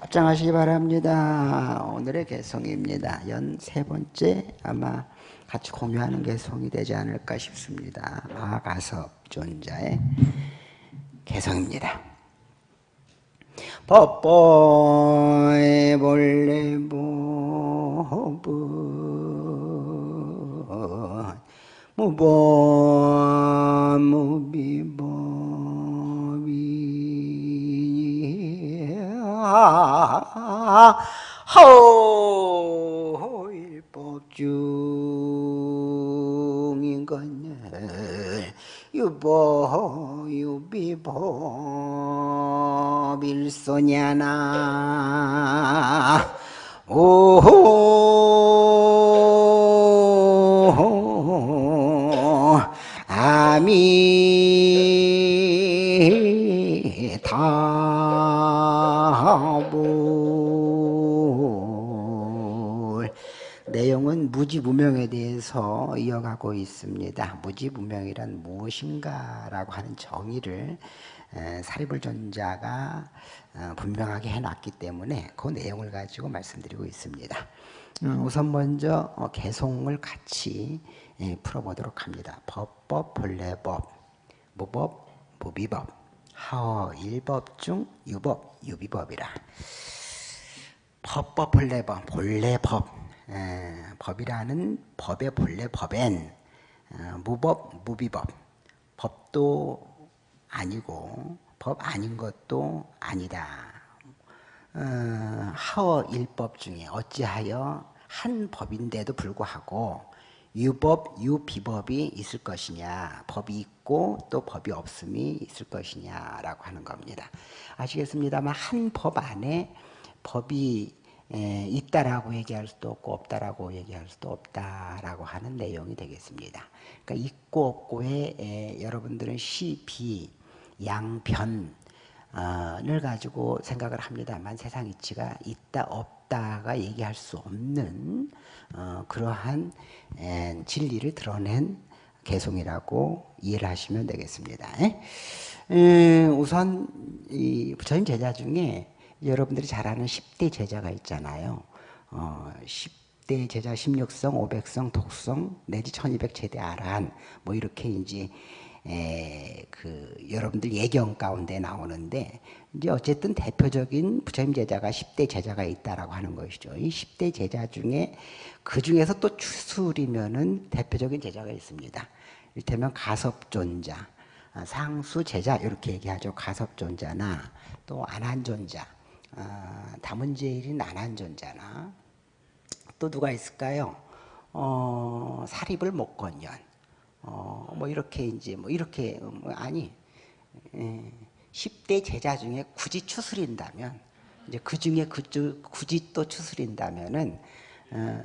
합장하시기 바랍니다. 오늘의 개성입니다. 연 세 번째 아마 같이 공유하는 개성이 되지 않을까 싶습니다. 마가섭 존자의 개성입니다. 법보의 본래 법은 무법 무비법 하일법 중인 것을 유보 유비법 일소냐나 오 아미 타불 내용은 무지무명에 대해서 이어가고 있습니다. 무지무명이란 무엇인가라고 하는 정의를 사리불 전자가 어, 분명하게 해놨기 때문에 그 내용을 가지고 말씀드리고 있습니다. 음, 우선 먼저 어, 개송을 같이 예, 풀어보도록 합니다. 법법, 본래법, 무법, 무비법, 하어, 일법 중 유법, 유비법이라. 법법, 본래법, 본래법, 에, 법이라는 법의 본래 법엔 어, 무법, 무비법, 법도 아니고 법 아닌 것도 아니다. 어, 하어 일법 중에 어찌하여 한 법인데도 불구하고 유법, 유비법이 있을 것이냐, 법이 있고 또 법이 없음이 있을 것이냐라고 하는 겁니다. 아시겠습니다만 한 법 안에 법이 에, 있다라고 얘기할 수도 없고 없다라고 얘기할 수도 없다라고 하는 내용이 되겠습니다. 그러니까 있고 없고에 에, 여러분들은 시, 비, 양변 을 가지고 생각을 합니다만 세상 이치가 있다 없다가 얘기할 수 없는 어, 그러한 에, 진리를 드러낸 개송이라고 이해를 하시면 되겠습니다. 에, 우선 이 부처님 제자 중에 여러분들이 잘 아는 10대 제자가 있잖아요. 어, 10대 제자 16성, 500성, 독성 내지 1200 제대 아란 뭐 이렇게 이제 에, 그 여러분들 예경 가운데 나오는데 이제 어쨌든 대표적인 부처님 제자가 10대 제자가 있다라고 하는 것이죠. 이 10대 제자 중에 그 중에서 또 추술이면은 대표적인 제자가 있습니다. 이를테면 가섭존자, 아, 상수 제자 이렇게 얘기하죠. 가섭존자나 또 안한존자, 아, 다문제일인 안한존자나 또 누가 있을까요? 어, 사립을 목건년, 어, 뭐 이렇게 이제 뭐 이렇게 뭐 아니 예, 10대 제자 중에 굳이 추스린다면 이제 그 중에 그 굳이 또 추스린다면은 어,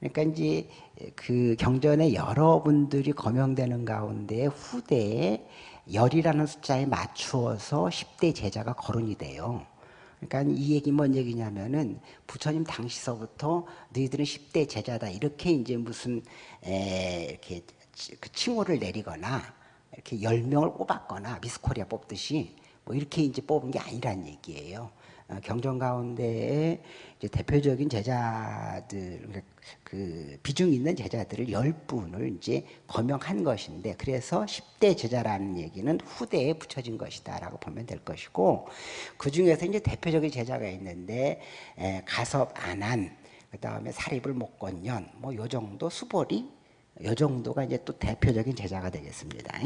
그러니까 이제 그 경전에 여러분들이 거명되는 가운데 후대에 열이라는 숫자에 맞추어서 10대 제자가 거론이 돼요. 그러니까 이 얘기 뭔 얘기냐면은 부처님 당시서부터 너희들은 10대 제자다 이렇게 이제 무슨 에, 이렇게 그 칭호를 내리거나 이렇게 열 명을 뽑았거나 미스코리아 뽑듯이 뭐 이렇게 이제 뽑은 게 아니란 얘기예요. 어, 경전 가운데에 대표적인 제자들 그러니까 그 비중 있는 제자들을 열 분을 이제 거명한 것인데 그래서 10대 제자라는 얘기는 후대에 붙여진 것이다라고 보면 될 것이고 그 중에서 이제 대표적인 제자가 있는데 에, 가섭 안한 그 다음에 사립을 목건년 뭐 요 정도 수보리 요 정도가 이제 또 대표적인 제자가 되겠습니다.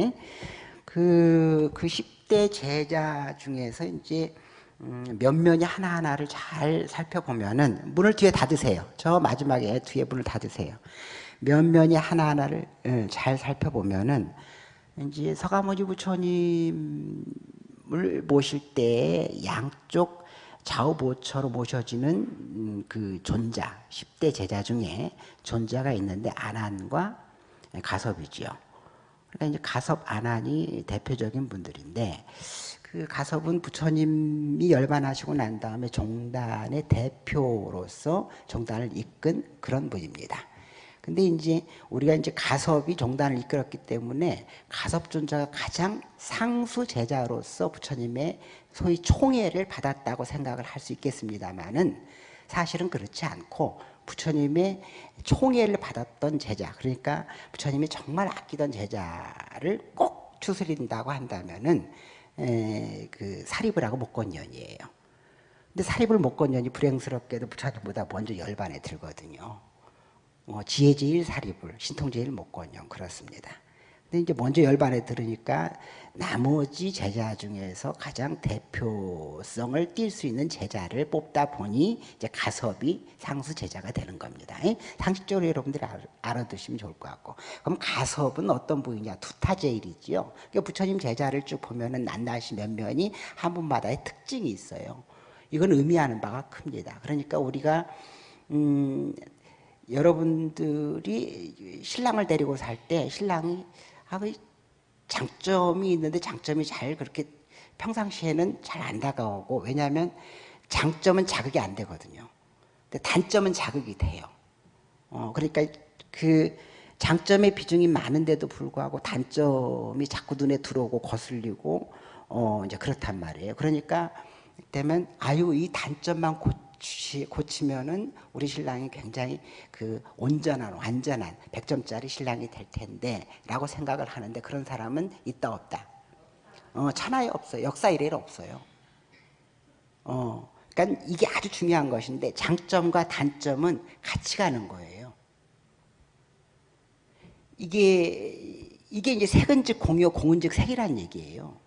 그, 그 10대 제자 중에서 이제 음, 면면이 하나하나를 잘 살펴보면은 문을 뒤에 닫으세요. 저 마지막에 뒤에 문을 닫으세요. 면면이 하나하나를 예, 잘 살펴보면은 이제 서가모니 부처님을 모실 때 양쪽 좌우보처로 모셔지는 음, 그 존자, 10대 제자 중에 존자가 있는데 안한과 가섭이지요. 그러니까 이제 가섭, 안한이 대표적인 분들인데 그 가섭은 부처님이 열반하시고 난 다음에 종단의 대표로서 종단을 이끈 그런 분입니다. 근데 이제 우리가 이제 가섭이 종단을 이끌었기 때문에 가섭존자가 가장 상수 제자로서 부처님의 소위 총애를 받았다고 생각을 할 수 있겠습니다만은 사실은 그렇지 않고 부처님의 총애를 받았던 제자 그러니까 부처님이 정말 아끼던 제자를 꼭 추스린다고 한다면은 에, 그 사립을 하고 목건년이에요. 근데 사립을 목건년이 불행스럽게도 부처님보다 먼저 열반에 들거든요. 어, 지혜제일 사립을 신통제일 목건년 그렇습니다. 근데 이제 먼저 열반에 들으니까 나머지 제자 중에서 가장 대표성을 띌 수 있는 제자를 뽑다 보니 이제 가섭이 상수 제자가 되는 겁니다. 상식적으로 여러분들이 알아두시면 좋을 것 같고. 그럼 가섭은 어떤 부위냐? 두타제일이지요. 그러니까 부처님 제자를 쭉 보면은 낱낱이 몇 면이 한 분마다의 특징이 있어요. 이건 의미하는 바가 큽니다. 그러니까 우리가 음, 여러분들이 신랑을 데리고 살 때 신랑이 장점이 있는데 장점이 잘 그렇게 평상시에는 잘 안 다가오고 왜냐하면 장점은 자극이 안 되거든요. 근데 단점은 자극이 돼요. 어, 그러니까 그 장점의 비중이 많은데도 불구하고 단점이 자꾸 눈에 들어오고 거슬리고 어, 이제 그렇단 말이에요. 그러니까 되면 아유 이 단점만 고 고치, 고치면은 우리 신랑이 굉장히 그 온전한 완전한 100점짜리 신랑이 될 텐데 라고 생각을 하는데 그런 사람은 있다 없다? 어, 천하에 없어요. 역사 이래로 없어요. 어, 그러니까 이게 아주 중요한 것인데 장점과 단점은 같이 가는 거예요. 이게 이게 이제 색은즉 공유 공은즉 색이라는 얘기예요.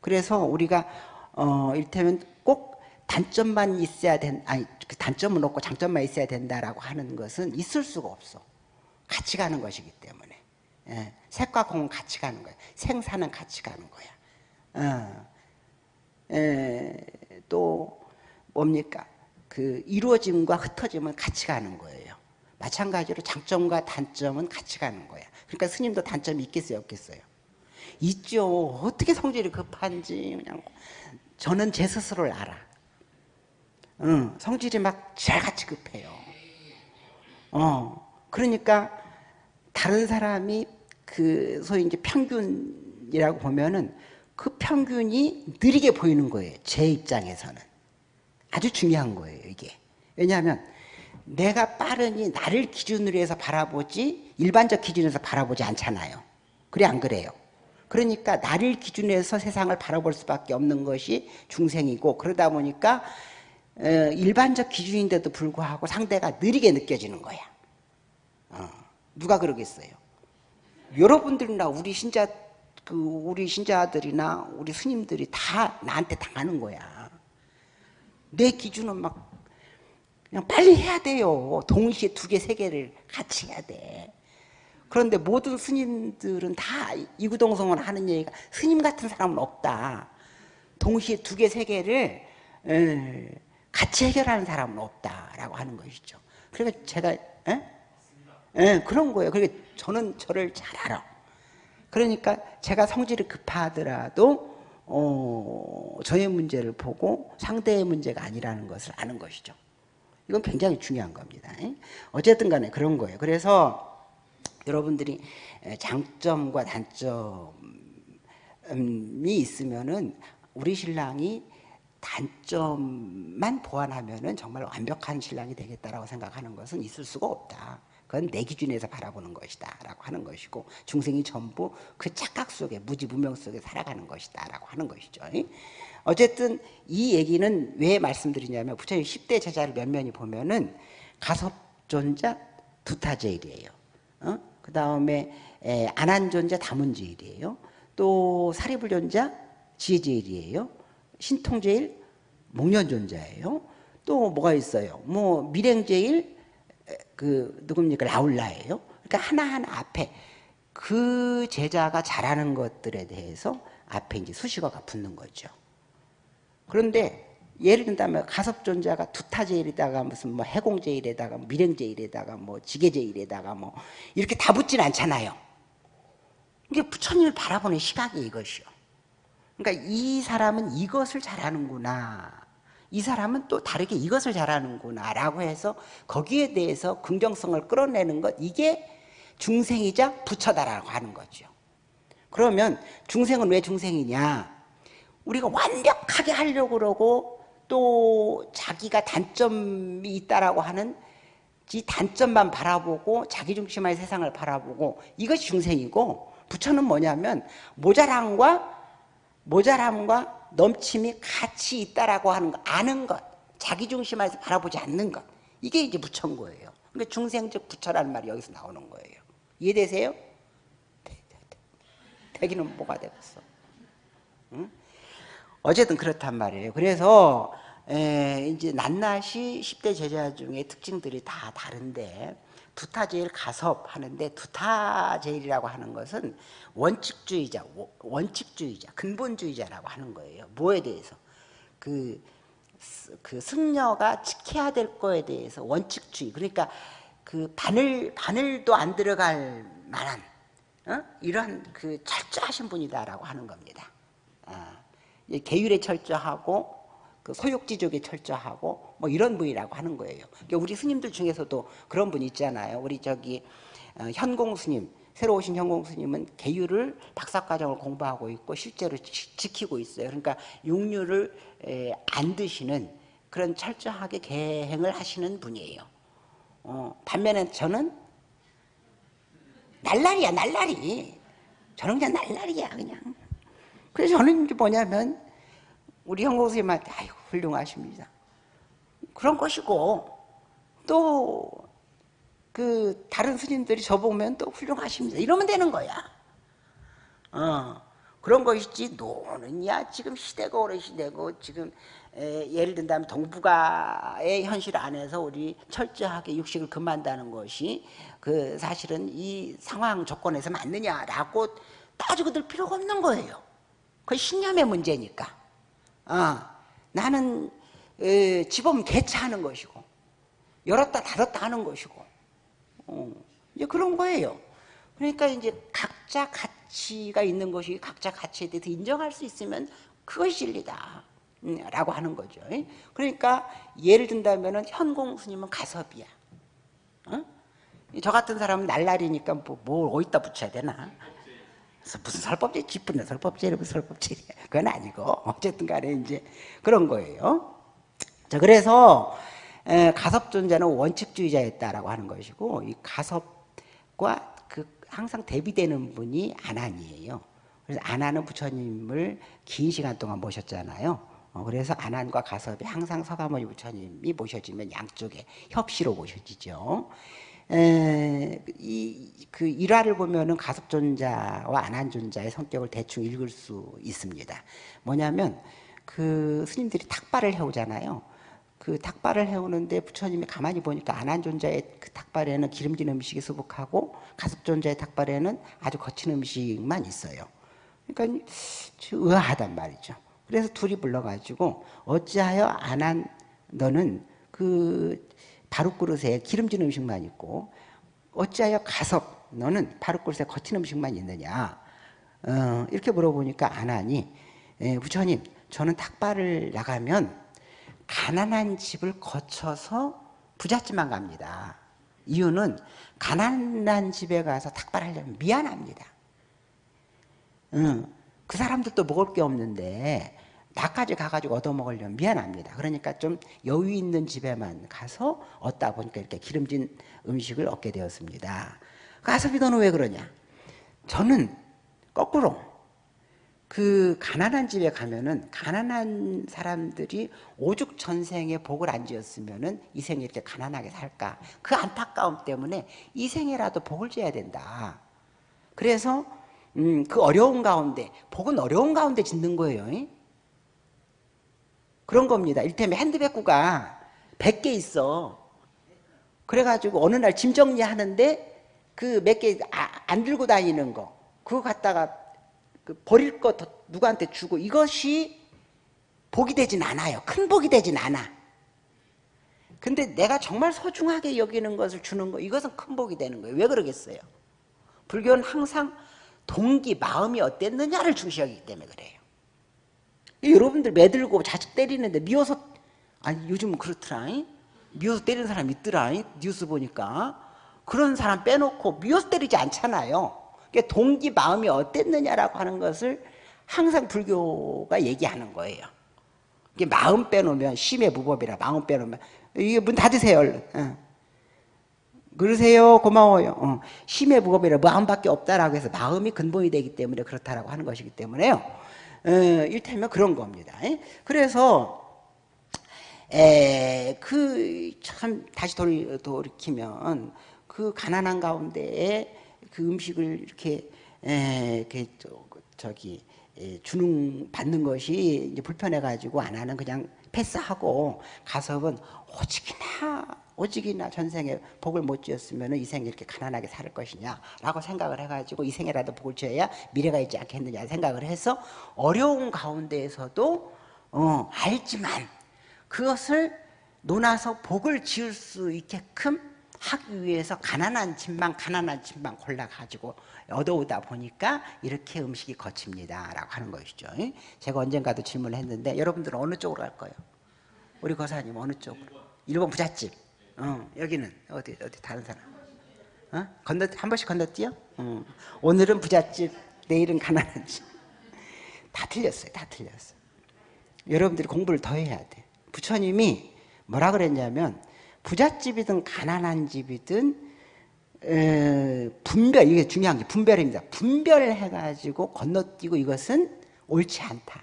그래서 우리가 어, 이를테면 꼭 단점만 있어야 된 아니 그 단점은 없고 장점만 있어야 된다라고 하는 것은 있을 수가 없어. 같이 가는 것이기 때문에 예, 색과 공은 같이 가는 거야. 생사는 같이 가는 거야. 어, 예, 또 뭡니까? 그 이루어짐과 흩어짐은 같이 가는 거예요. 마찬가지로 장점과 단점은 같이 가는 거야. 그러니까 스님도 단점이 있겠어요, 없겠어요? 있죠. 어떻게 성질이 급한지 그냥 저는 제 스스로를 알아. 응, 성질이 막 쥐같이 급해요. 어, 그러니까 다른 사람이 그 소위 이제 평균이라고 보면은 그 평균이 느리게 보이는 거예요. 제 입장에서는. 아주 중요한 거예요, 이게. 왜냐하면 내가 빠르니 나를 기준으로 해서 바라보지 일반적 기준에서 바라보지 않잖아요. 그래 안 그래요? 그러니까 나를 기준으로 해서 세상을 바라볼 수밖에 없는 것이 중생이고 그러다 보니까 일반적 기준인데도 불구하고 상대가 느리게 느껴지는 거야. 어, 누가 그러겠어요? 여러분들이나 우리 신자 그 우리 신자들이나 우리 스님들이 다 나한테 당하는 거야. 내 기준은 막 그냥 빨리 해야 돼요. 동시에 두 개, 세 개를 같이 해야 돼. 그런데 모든 스님들은 다 이구동성을 하는 얘기가 스님 같은 사람은 없다. 동시에 두 개, 세 개를 같이 해결하는 사람은 없다라고 하는 것이죠. 그러니까 제가 에? 에, 그런 거예요. 그러니까 저는 저를 잘 알아. 그러니까 제가 성질이 급하더라도 어, 저의 문제를 보고 상대의 문제가 아니라는 것을 아는 것이죠. 이건 굉장히 중요한 겁니다. 어쨌든 간에 그런 거예요. 그래서 여러분들이 장점과 단점이 있으면은 우리 신랑이 단점만 보완하면 정말 완벽한 신랑이 되겠다라고 생각하는 것은 있을 수가 없다. 그건 내 기준에서 바라보는 것이다 라고 하는 것이고 중생이 전부 그 착각 속에 무지무명 속에 살아가는 것이다 라고 하는 것이죠. 어쨌든 이 얘기는 왜 말씀드리냐면 부처님 10대 제자를 몇 면이 보면은 가섭존자 두타제일이에요. 어? 그 다음에 안한존자 다문제일이에요. 또 사리불존자 지혜제일이에요. 신통제일 목련존자예요. 또 뭐가 있어요? 뭐 밀행제일 그 누굽니까 라울라예요. 그러니까 하나하나 앞에 그 제자가 잘하는 것들에 대해서 앞에 이제 수식어가 붙는 거죠. 그런데 예를 든다면 가섭존자가 두타제일에다가 무슨 뭐 해공제일에다가 밀행제일에다가 뭐 지게제일에다가 뭐 이렇게 다 붙진 않잖아요. 이게 부처님을 바라보는 시각이 이것이요. 그러니까 이 사람은 이것을 잘하는구나. 이 사람은 또 다르게 이것을 잘하는구나 라고 해서 거기에 대해서 긍정성을 끌어내는 것 이게 중생이자 부처다라고 하는 거죠 그러면 중생은 왜 중생이냐 우리가 완벽하게 하려고 그러고 또 자기가 단점이 있다라고 하는 이 단점만 바라보고 자기중심의 세상을 바라보고 이것이 중생이고 부처는 뭐냐면 모자람과 모자람과 넘침이 같이 있다라고 하는 거 아는 것 자기 중심에서 바라보지 않는 것 이게 이제 부처인 거예요. 그러니까 중생적 부처라는 말이 여기서 나오는 거예요. 이해되세요? 되기는 뭐가 되겠어? 응? 어쨌든 그렇단 말이에요. 그래서 에, 이제 낱낱이 10대 제자 중에 특징들이 다 다른데 두타제일 가섭 하는데 두타제일이라고 하는 것은 원칙주의자, 원칙주의자, 근본주의자라고 하는 거예요. 뭐에 대해서? 그, 그 승려가 지켜야 될 거에 대해서 원칙주의. 그러니까 그 바늘, 바늘도 안 들어갈 만한 어? 이런 그 철저하신 분이다라고 하는 겁니다. 아, 계율에 철저하고 그 소욕지족에 철저하고 뭐 이런 분이라고 하는 거예요. 그러니까 우리 스님들 중에서도 그런 분 있잖아요. 우리 저기 어, 현공 스님 새로 오신 현공 스님은 계율을 박사과정을 공부하고 있고 실제로 지, 키고 있어요. 그러니까 육류를 안 드시는 그런 철저하게 계행을 하시는 분이에요. 어, 반면에 저는 날라리야 날라리. 저는 그냥 날라리야 그냥. 그래서 저는 뭐냐면 우리 현공 스님한테 아이고 훌륭하십니다. 그런 것이고 또 그 다른 스님들이 저보면 또 훌륭하십니다. 이러면 되는 거야. 어, 그런 것이지 노는 야 지금 시대가 오래 시대고 지금 에, 예를 든다면 동북아의 현실 안에서 우리 철저하게 육식을 금한다는 것이 그 사실은 이 상황 조건에서 맞느냐라고 따지고 들 필요가 없는 거예요. 그 신념의 문제니까. 어, 나는 에, 집업 개차하는 것이고 열었다 닫았다 하는 것이고 어, 이제 그런 거예요. 그러니까 이제 각자 가치가 있는 것이 각자 가치에 대해서 인정할 수 있으면 그것이 진리다. 음, 라고 하는 거죠. 그러니까 예를 든다면 현공 스님은 가섭이야. 어? 저 같은 사람은 날라리니까 뭐, 뭘 어디다 붙여야 되나? 무슨 설법제 짚은 설법제를 설법제야. 그건 아니고 어쨌든 간에 이제 그런 거예요. 자, 그래서 가섭존자는 원칙주의자였다라고 하는 것이고 이 가섭과 그 항상 대비되는 분이 안한이에요. 그래서 안한은 부처님을 긴 시간 동안 모셨잖아요. 어, 그래서 안한과 가섭이 항상 서가모니 부처님이 모셔지면 양쪽에 협시로 모셔지죠. 에, 이, 그 일화를 보면은 가섭존자와 안한존자의 성격을 대충 읽을 수 있습니다. 뭐냐면 그 스님들이 탁발을 해오잖아요. 그 닭발을 해오는데 부처님이 가만히 보니까 안한존자의 그 닭발에는 기름진 음식이 수북하고 가섭존자의 닭발에는 아주 거친 음식만 있어요. 그러니까 의아하단 말이죠. 그래서 둘이 불러가지고 어찌하여 안한 너는 그 바루그릇에 기름진 음식만 있고 어찌하여 가섭 너는 바루그릇에 거친 음식만 있느냐 어, 이렇게 물어보니까 안하니 예, 부처님 저는 닭발을 나가면 가난한 집을 거쳐서 부잣집만 갑니다. 이유는 가난한 집에 가서 탁발하려면 미안합니다. 응, 그 사람들도 먹을 게 없는데 나까지 가가지고 얻어먹으려면 미안합니다. 그러니까 좀 여유 있는 집에만 가서 얻다 보니까 이렇게 기름진 음식을 얻게 되었습니다. 가서비 너는 왜 그러냐? 저는 거꾸로 그 가난한 집에 가면은 가난한 사람들이 오죽 전생에 복을 안 지었으면은 이 생에 이렇게 가난하게 살까 그 안타까움 때문에 이 생에라도 복을 지어야 된다 그래서 음, 그 어려운 가운데 복은 어려운 가운데 짓는 거예요 그런 겁니다 일테면 핸드백구가 100개 있어 그래가지고 어느 날 짐 정리하는데 그 몇 개안 아, 들고 다니는 거 그거 갖다가 그 버릴 것 누구한테 주고 이것이 복이 되진 않아요. 큰 복이 되진 않아. 근데 내가 정말 소중하게 여기는 것을 주는 거 이것은 큰 복이 되는 거예요. 왜 그러겠어요? 불교는 항상 동기, 마음이 어땠느냐를 중시하기 때문에 그래요. 여러분들 매들고 자식 때리는데 미워서 아니 요즘은 그렇더라. 미워서 때리는 사람 있더라. 뉴스 보니까. 그런 사람 빼놓고 미워서 때리지 않잖아요. 그러니까 동기 마음이 어땠느냐라고 하는 것을 항상 불교가 얘기하는 거예요. 이게 마음 빼놓으면 심의 무법이라 마음 빼놓으면 이게 문 닫으세요 얼른. 어. 그러세요 고마워요. 어. 심의 무법이라 마음밖에 없다라고 해서 마음이 근본이 되기 때문에 그렇다라고 하는 것이기 때문에요. 어, 일테면 그런 겁니다. 그래서 그 참 다시 돌, 돌이키면 그 가난한 가운데에 그 음식을 이렇게 에, 이렇게 저기 주능 받는 것이 이제 불편해 가지고 안 하는 그냥 패스하고 가섭은 오직이나 오직이나 전생에 복을 못 지었으면 이 생에 이렇게 가난하게 살 것이냐라고 생각을 해가지고 이 생에라도 복을 지어야 미래가 있지 않겠느냐 생각을 해서 어려운 가운데에서도 어, 알지만 그것을 논아서 복을 지을 수 있게끔 하기 위해서 가난한 집만 가난한 집만 골라가지고 얻어오다 보니까 이렇게 음식이 거칩니다 라고 하는 것이죠 제가 언젠가도 질문을 했는데 여러분들은 어느 쪽으로 갈 거예요? 우리 거사님 어느 쪽으로? 일본 부잣집 어, 여기는 어디 어디 다른 사람 어? 건너 한 번씩 건너뛰어? 어. 오늘은 부잣집 내일은 가난한 집 다 틀렸어요 다 틀렸어요 여러분들이 공부를 더 해야 돼 부처님이 뭐라 그랬냐면 부잣집이든 가난한 집이든 에, 분별 이게 중요한 게 분별입니다. 분별해 가지고 건너뛰고 이것은 옳지 않다.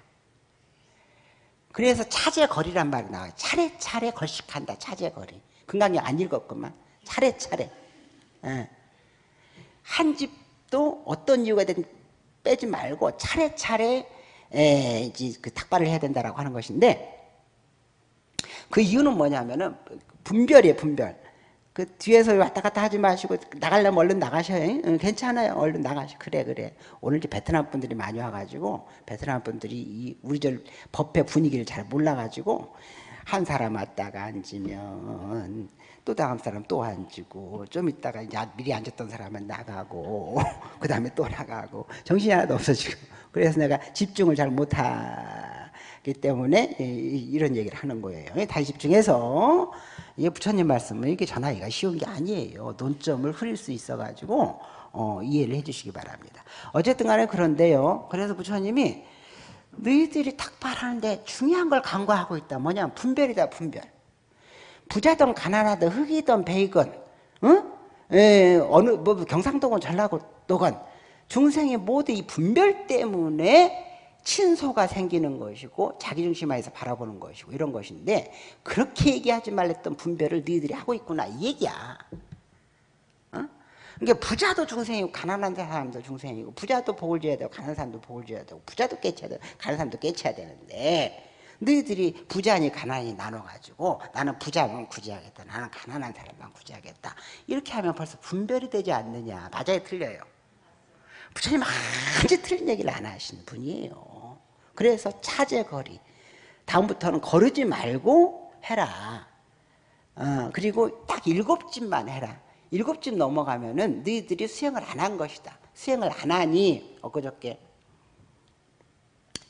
그래서 차제 거리란 말이 나와요. 차례차례 걸식한다. 차제 거리. 금강이 안 읽었구만. 차례차례. 예. 한 집도 어떤 이유가 든 빼지 말고 차례차례 에, 이제 그 탁발을 해야 된다라고 하는 것인데 그 이유는 뭐냐면은 분별이에요 분별 그 뒤에서 왔다 갔다 하지 마시고 나가려면 얼른 나가셔요 응, 괜찮아요 얼른 나가시 그래 그래 오늘 이제 베트남 분들이 많이 와가지고 베트남 분들이 이 우리 절 법회 분위기를 잘 몰라가지고 한 사람 왔다가 앉으면 또 다음 사람 또 앉고 좀 있다가 미리 앉았던 사람은 나가고 그 다음에 또 나가고 정신이 하나도 없어지고 그래서 내가 집중을 잘 못하기 때문에 이런 얘기를 하는 거예요 다시 집중해서 이 부처님 말씀은 이렇게 전하기가 쉬운 게 아니에요. 논점을 흐릴 수 있어 가지고 어, 이해를 해 주시기 바랍니다. 어쨌든 간에 그런데요. 그래서 부처님이 너희들이 탁발하는데 중요한 걸 간과하고 있다. 뭐냐 분별이다 분별. 부자든 가난하든 흑이든 베이건 응? 에, 어느 뭐 경상도건 전라도건 중생이 모두 이 분별 때문에 친소가 생기는 것이고 자기중심화해서 바라보는 것이고 이런 것인데 그렇게 얘기하지 말랬던 분별을 너희들이 하고 있구나 이 얘기야 어? 그러니까 부자도 중생이고 가난한 사람도 중생이고 부자도 복을 줘야 되고 가난한 사람도 복을 줘야 되고 부자도 깨쳐야 되고 가난한 사람도 깨쳐야 되는데 너희들이 부자니 가난이 나눠가지고 나는 부자만 구제하겠다 나는 가난한 사람만 구제하겠다. 이렇게 하면 벌써 분별이 되지 않느냐. 맞아요? 틀려요? 부처님 아주 틀린 얘기를 안 하시는 분이에요. 그래서 차제거리. 다음부터는 거르지 말고 해라. 어, 그리고 딱 일곱 집만 해라 일곱 집 넘어가면은 너희들이 수행을 안 한 것이다 수행을 안 하니 엊그저께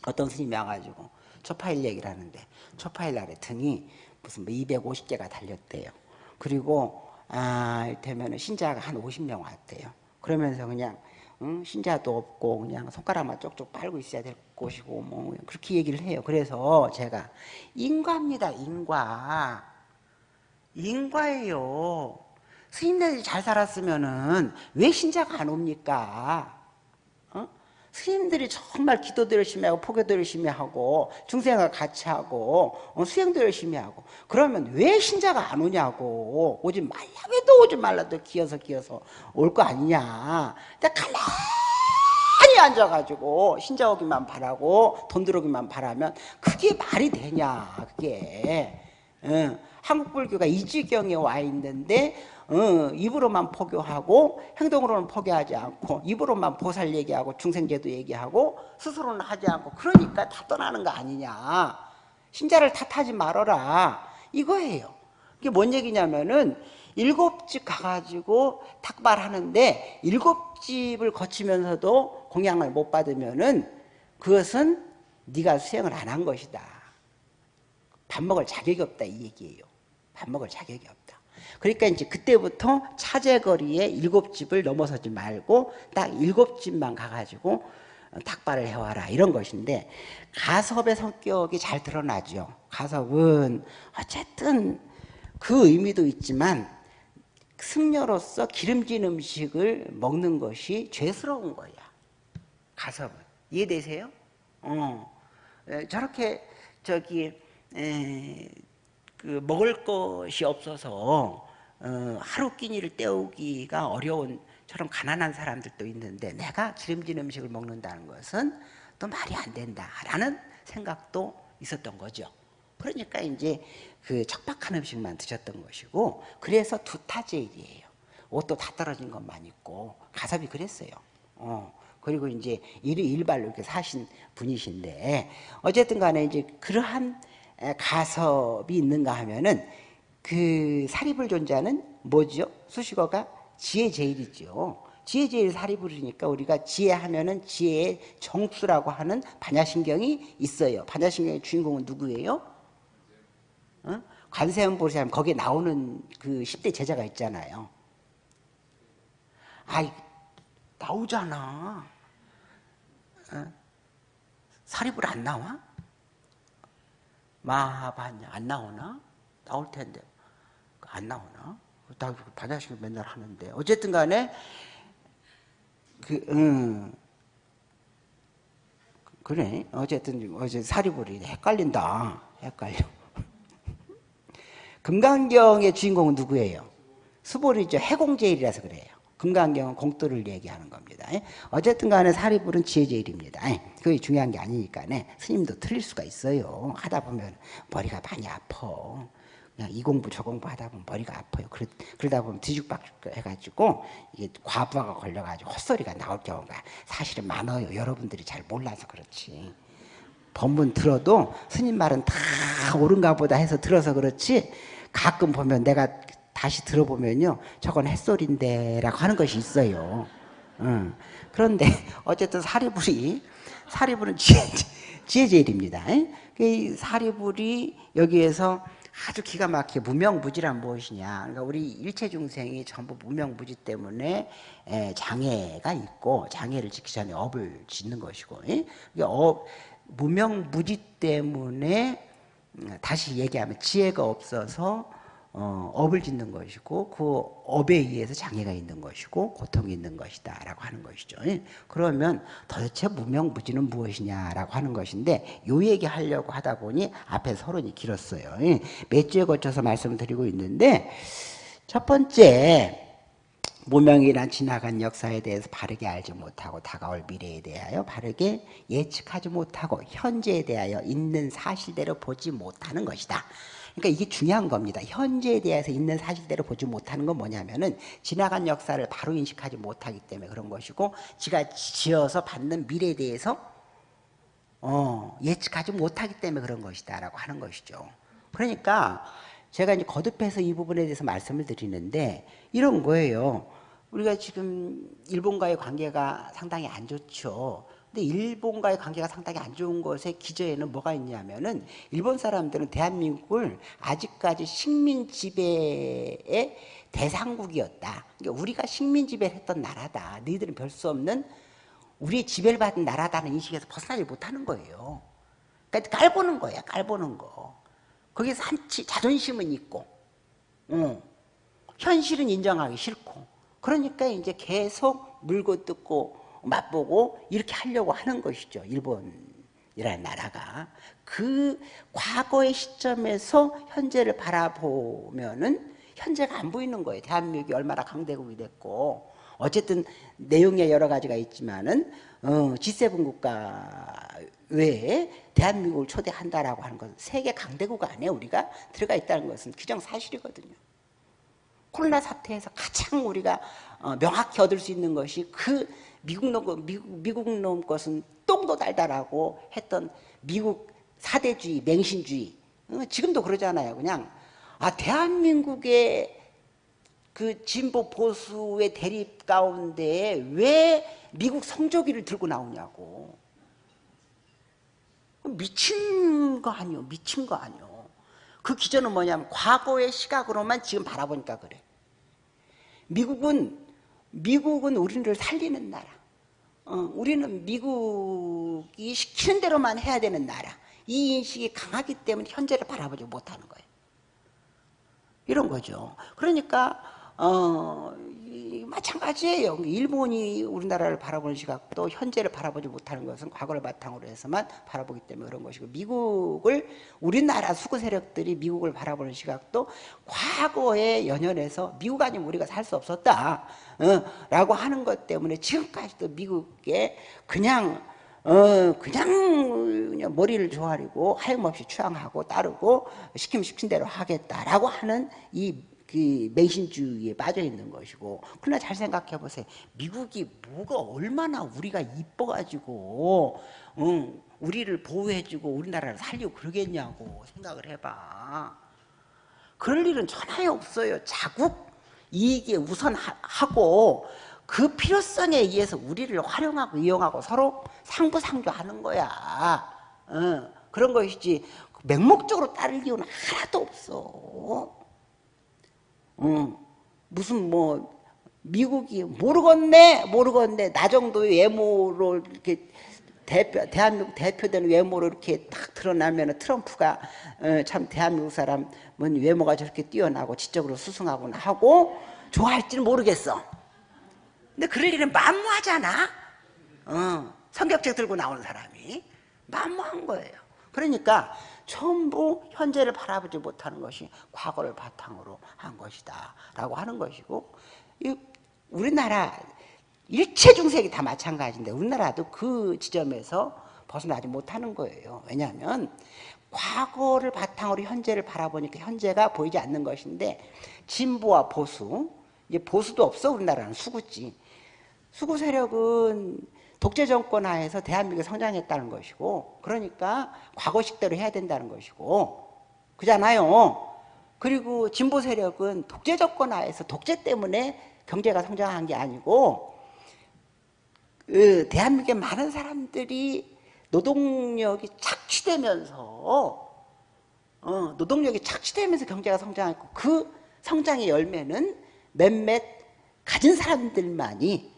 어떤 스님이 와가지고 초파일 얘기를 하는데 초파일 날에 등이 무슨 뭐 250개가 달렸대요 그리고 아 이를테면 신자가 한 50명 왔대요 그러면서 그냥 응? 신자도 없고 그냥 손가락만 쪽쪽 빨고 있어야 될 것이고 뭐 그렇게 얘기를 해요. 그래서 제가 인과입니다. 인과. 인과예요. 스님들이 잘 살았으면은 왜 신자가 안 옵니까? 스님들이 정말 기도도 열심히 하고 포교도 열심히 하고 중생과 같이 하고 어, 수행도 열심히 하고 그러면 왜 신자가 안 오냐고 오지 말라 왜도 오지 말라도 기어서 기어서 올 거 아니냐 근데 가만히 앉아가지고 신자 오기만 바라고 돈 들어오기만 바라면 그게 말이 되냐 그게 응. 한국 불교가 이 지경에 와 있는데 어, 입으로만 포교하고 행동으로는 포교하지 않고 입으로만 보살 얘기하고 중생제도 얘기하고 스스로는 하지 않고 그러니까 다 떠나는 거 아니냐 신자를 탓하지 말아라 이거예요 이게 뭔 얘기냐면은 일곱 집 가가지고 탁발하는데 일곱 집을 거치면서도 공양을 못 받으면은 그것은 네가 수행을 안 한 것이다 밥 먹을 자격이 없다 이 얘기예요. 밥 먹을 자격이 없다. 그러니까 이제 그때부터 차제거리에 일곱 집을 넘어서지 말고 딱 일곱 집만 가가지고 탁발을 해와라 이런 것인데 가섭의 성격이 잘 드러나죠. 가섭은 어쨌든 그 의미도 있지만 승려로서 기름진 음식을 먹는 것이 죄스러운 거야. 가섭은 이해되세요? 어 저렇게 저기 에, 그 먹을 것이 없어서 어, 하루 끼니를 때우기가 어려운 저런 가난한 사람들도 있는데 내가 기름진 음식을 먹는다는 것은 또 말이 안 된다라는 생각도 있었던 거죠. 그러니까 이제 그 척박한 음식만 드셨던 것이고 그래서 두타제일이에요. 옷도 다 떨어진 것만 있고 가섭이 그랬어요. 어. 그리고 이제 일 일발로 이렇게 사신 분이신데 어쨌든 간에 이제 그러한 가섭이 있는가 하면은 그 사립을 존재하는 뭐죠? 수식어가 지혜 제일이죠. 지혜 제일 사립을 이니까 우리가 지혜하면은 지혜의 정수라고 하는 반야신경이 있어요. 반야신경의 주인공은 누구예요? 어? 관세음 보시면 거기에 나오는 그 10대 제자가 있잖아요. 아이, 나오잖아. 어? 사립을 안 나와? 마하반야 안 나오나? 나올 텐데 안 나오나? 나 반야식을 맨날 하는데 어쨌든 간에 그 음, 그래 어쨌든 어제 사리불이 헷갈린다 헷갈려 금강경의 주인공은 누구예요? 수보리죠 해공제일이라서 그래요 금강경은 공도를 얘기하는 겁니다. 예? 어쨌든 간에 사리불은 지혜제일입니다. 예? 그게 중요한 게 아니니까 스님도 틀릴 수가 있어요. 하다 보면 머리가 많이 아파. 이 공부 저 공부 하다 보면 머리가 아파요. 그러, 그러다 보면 뒤죽박죽 해가지고 이게 과부하가 걸려가지고 헛소리가 나올 경우가 사실은 많아요. 여러분들이 잘 몰라서 그렇지. 법문 들어도 스님 말은 다 옳은가 보다 해서 들어서 그렇지 가끔 보면 내가 다시 들어보면요. 저건 햇소리인데 라고 하는 것이 있어요. 응. 그런데 어쨌든 사리불이 사리불은 지혜, 제일입니다 그 사리불이 여기에서 아주 기가 막히게 무명무지란 무엇이냐. 그러니까 우리 일체 중생이 전부 무명무지 때문에 장애가 있고 장애를 지키기 전에 업을 짓는 것이고, 업, 무명무지 때문에 음, 다시 얘기하면 지혜가 없어서 어, 업을 짓는 것이고 그 업에 의해서 장애가 있는 것이고 고통이 있는 것이다 라고 하는 것이죠 예? 그러면 도대체 무명무지는 무엇이냐라고 하는 것인데 요 얘기 하려고 하다 보니 앞에 서론이 길었어요 예? 몇 주에 거쳐서 말씀을 드리고 있는데 첫 번째 무명이란 지나간 역사에 대해서 바르게 알지 못하고 다가올 미래에 대하여 바르게 예측하지 못하고 현재에 대하여 있는 사실대로 보지 못하는 것이다 그러니까 이게 중요한 겁니다. 현재에 대해서 있는 사실대로 보지 못하는 건 뭐냐면은 지나간 역사를 바로 인식하지 못하기 때문에 그런 것이고 지가 지어서 받는 미래에 대해서 어, 예측하지 못하기 때문에 그런 것이다라고 하는 것이죠. 그러니까 제가 이제 거듭해서 이 부분에 대해서 말씀을 드리는데 이런 거예요. 우리가 지금 일본과의 관계가 상당히 안 좋죠. 근데 일본과의 관계가 상당히 안 좋은 것의 기저에는 뭐가 있냐면은 일본 사람들은 대한민국을 아직까지 식민 지배의 대상국이었다. 그러니까 우리가 식민 지배를 했던 나라다. 너희들은 별 수 없는 우리의 지배를 받은 나라다는 인식에서 벗어나지 못하는 거예요. 그러니까 깔보는 거야, 깔보는 거. 거기서 한치 자존심은 있고, 어. 현실은 인정하기 싫고. 그러니까 이제 계속 물고 뜯고 맛보고 이렇게 하려고 하는 것이죠. 일본이라는 나라가. 그 과거의 시점에서 현재를 바라보면은 현재가 안 보이는 거예요. 대한민국이 얼마나 강대국이 됐고 어쨌든 내용에 여러 가지가 있지만은 어, G7 국가 외에 대한민국을 초대한다라고 하는 것은 세계 강대국 안에 우리가 들어가 있다는 것은 기정사실이거든요. 코로나 사태에서 가장 우리가 어, 명확히 얻을 수 있는 것이 그 미국 놈, 미국, 미국 놈 것은 똥도 달달하고 했던 미국 사대주의, 맹신주의. 어, 지금도 그러잖아요. 그냥, 아, 대한민국의 그 진보 보수의 대립 가운데 왜 미국 성조기를 들고 나오냐고. 미친 거 아니요. 미친 거 아니요. 그 기전은 뭐냐면 과거의 시각으로만 지금 바라보니까 그래. 미국은 미국은 우리를 살리는 나라. 어, 우리는 미국이 시키는 대로만 해야 되는 나라. 이 인식이 강하기 때문에 현재를 바라보지 못하는 거예요. 이런 거죠. 그러니까 어, 마찬가지예요. 일본이 우리나라를 바라보는 시각도 현재를 바라보지 못하는 것은 과거를 바탕으로 해서만 바라보기 때문에 그런 것이고 미국을 우리나라 수구 세력들이 미국을 바라보는 시각도 과거에 연연해서 미국 아니면 우리가 살 수 없었다 어, 라고 하는 것 때문에 지금까지도 미국에 그냥 어 그냥, 그냥 머리를 조아리고 하염없이 추앙하고 따르고 시키면 시킨 대로 하겠다라고 하는 이 그 맹신주의에 빠져 있는 것이고 그러나 잘 생각해 보세요. 미국이 뭐가 얼마나 우리가 이뻐가지고 응, 우리를 보호해주고 우리나라를 살리고 그러겠냐고 생각을 해봐. 그럴 일은 전혀 없어요. 자국 이익에 우선하고 그 필요성에 의해서 우리를 활용하고 이용하고 서로 상부상조하는 거야. 어, 그런 것이지 맹목적으로 따를 이유는 하나도 없어. 어, 무슨 뭐 미국이 모르겠네 모르겠네 나 정도의 외모로 이렇게 대표 대한민국 대표되는 외모로 이렇게 딱 드러나면 트럼프가 어, 참 대한민국 사람 뭔 외모가 저렇게 뛰어나고 지적으로 수승하고 하고 좋아할지는 모르겠어. 근데 그럴 일은 만무하잖아. 어, 성격책 들고 나오는 사람이 만무한 거예요. 그러니까 전부 현재를 바라보지 못하는 것이 과거를 바탕으로 한 것이다 라고 하는 것이고 우리나라 일체 중생이 다 마찬가지인데 우리나라도 그 지점에서 벗어나지 못하는 거예요. 왜냐하면 과거를 바탕으로 현재를 바라보니까 현재가 보이지 않는 것인데 진보와 보수 이제 보수도 없어 우리나라는 수구지. 수구 세력은 독재 정권 하에서 대한민국이 성장했다는 것이고 그러니까 과거식대로 해야 된다는 것이고 그잖아요. 그리고 진보 세력은 독재 정권 하에서 독재 때문에 경제가 성장한 게 아니고 그 대한민국의 많은 사람들이 노동력이 착취되면서 어, 노동력이 착취되면서 경제가 성장했고 그 성장의 열매는 몇몇 가진 사람들만이